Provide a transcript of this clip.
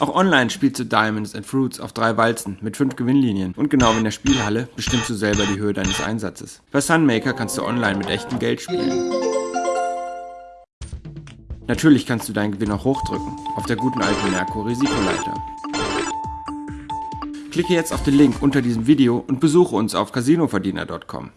Auch online spielst du Diamonds and Fruits auf drei Walzen mit fünf Gewinnlinien und genau wie in der Spielhalle bestimmst du selber die Höhe deines Einsatzes. Bei Sunmaker kannst du online mit echtem Geld spielen. Natürlich kannst du deinen Gewinn auch hochdrücken, auf der guten alten Merkur Risikoleiter. Klicke jetzt auf den Link unter diesem Video und besuche uns auf casinoverdiener.com.